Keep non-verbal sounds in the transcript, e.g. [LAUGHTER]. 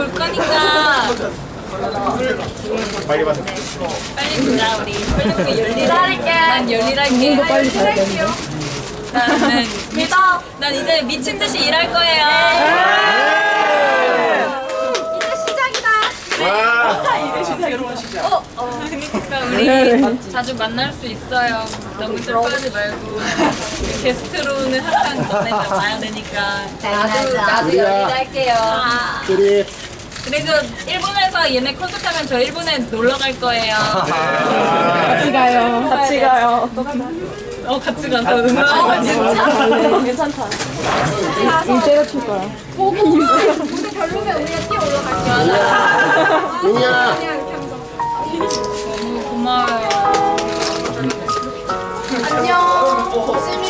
볼 거니까. 빨리 봐 빨리 보자 우리. 열일할게. 난 열일할게. 도 빨리 가야 돼 나는 [LAUGHS] 믿어 난 이제 미친 듯이 일할 거예요. 이제 시작이다. 네. 이제 아, 시작 여러분 시작. 어, 어. 그러니까 우리 네, 네. 자주 만날 수 있어요. 너무 슬퍼하지 말고. 게스트로는 항상 너네 봐야 되니까. 나도 나도 열일할게요. 아. 그리고 일본에서 얘네 콘서트 하면 저 일본에 놀러 갈 거예요 같이 가요. 같이 가요. 어 같이 가서 응원하고 진짜 괜찮다. 일제가 출 거야. 윤이야. 고마워요 안녕.